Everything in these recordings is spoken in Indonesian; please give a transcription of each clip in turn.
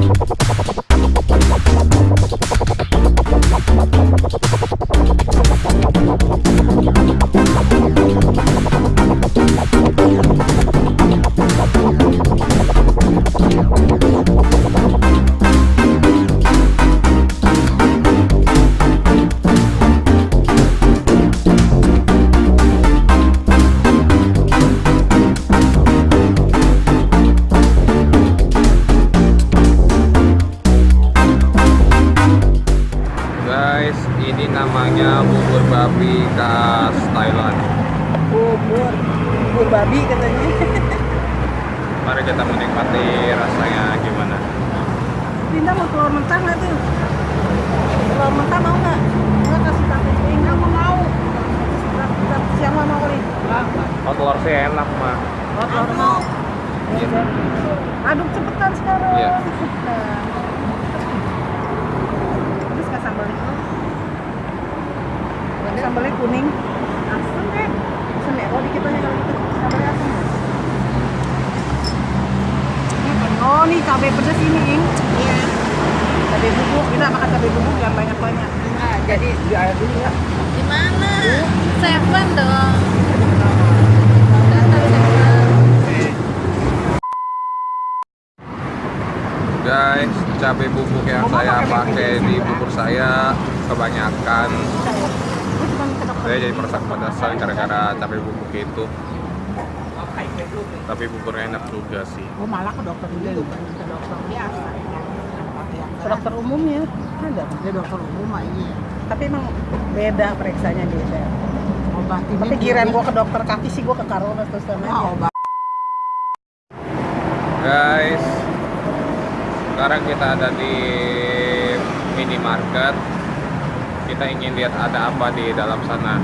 パパパパ。namanya bubur babi khas Thailand. Bubur bubur babi katanya. Mari kita menikmati rasanya gimana. Linda mau telur mentah nggak tuh? Telur mentah mau nggak? Nggak kasih pakai Linda mau mau. Siang mau mau kali oh telur sih enak mah oh telur mau. Iya. aduk cepetan sekarang. Iya. Nah. Sambalnya kuning. Asam deh. Asam ya. Oh dikit aja kalau gitu. Sambalnya asam. Oh nih cabai pedas ini, Ing. Iya. Cabai bubuk, kita makan cabai bubuk yang banyak-banyak. Nah, jadi Di air dulu ya. di mana? Seven dong. Guys, cabai bubuk yang saya pakai di bubur saya kebanyakan. Saya jadi merasa kepedasan gara-gara cabai bubuk itu. Tapi buburnya enak juga sih. Gue malah ke dokter dulu, bukan ke dokter biasa. Ke dokter umumnya ada. Dia dokter umum mah iya. Tapi emang beda periksanya beda. Obatin. Tapi kirain gue ke dokter kaki sih gue ke Karona terus sama Ah, obat. Guys, sekarang kita ada di minimarket. Kita ingin lihat ada apa di dalam sana.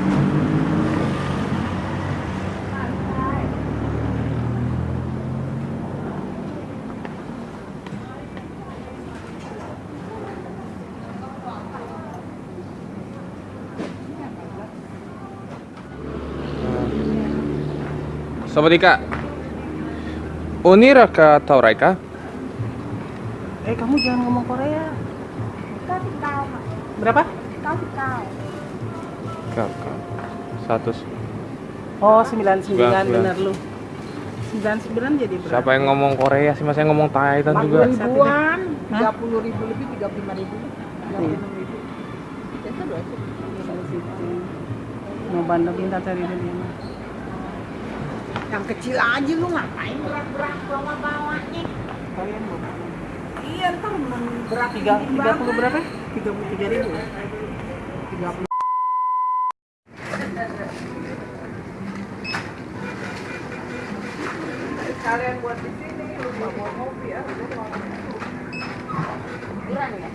Sawadika. Unira ka Tauraika? Eh kamu jangan ngomong Korea. Berapa? Kau, kau. Satu. Oh 99 Sembilan. bener lu. 99 jadi berapa? Siapa yang ngomong Korea sih? Masa yang ngomong Thailand juga? ribuan, Hah? tiga puluh ribu lebih, tiga puluh lima ribu, tiga puluh enam ribu. Itu dua itu. Mau bandel minta cari dunia mah. Yang kecil aja lu ngapain berat-berat bawa-bawanya? Kalian mau? Iya, ntar berat Tiga, 30 banget. berapa? 33 ribu. Tiga puluh. Kalian buat di sini, lu mau kopi ya? Lu mau Kurang ya?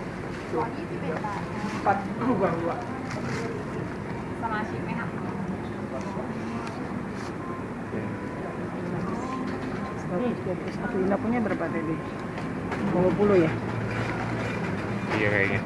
Soalnya itu beda empat dua dua. sama si Menak. Satu Ina punya berapa tadi? 20 ya? Iya kayaknya.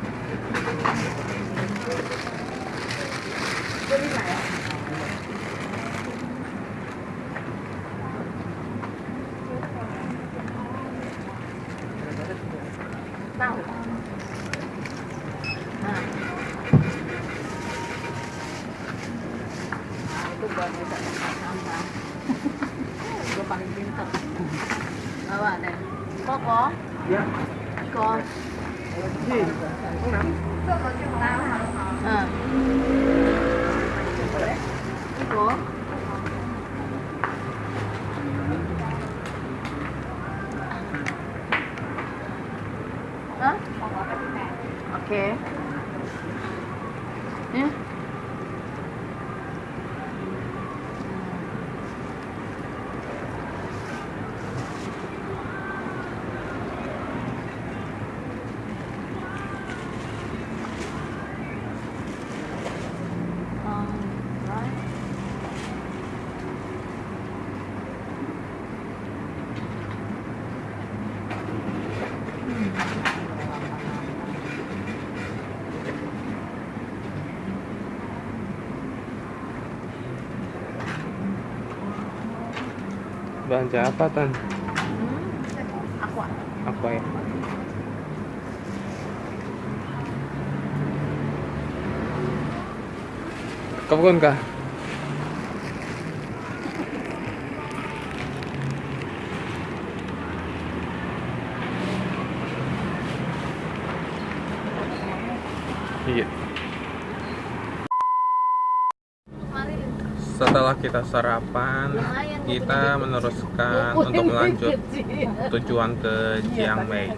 Okay. Belanja apa, Tan? Aku Apa ya? Kapag ka? Iya. kemarin Setelah kita sarapan, kita meneruskan untuk melanjut tujuan ke Chiang Mai.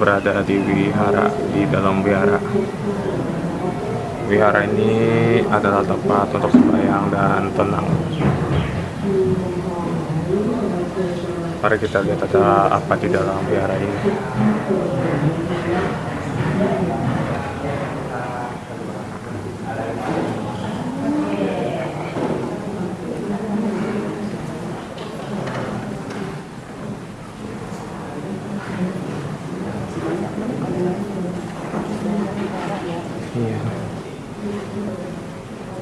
Berada di wihara di dalam wihara. Wihara ini adalah tempat untuk sembahyang dan tenang. Mari kita lihat ada apa di dalam wihara ini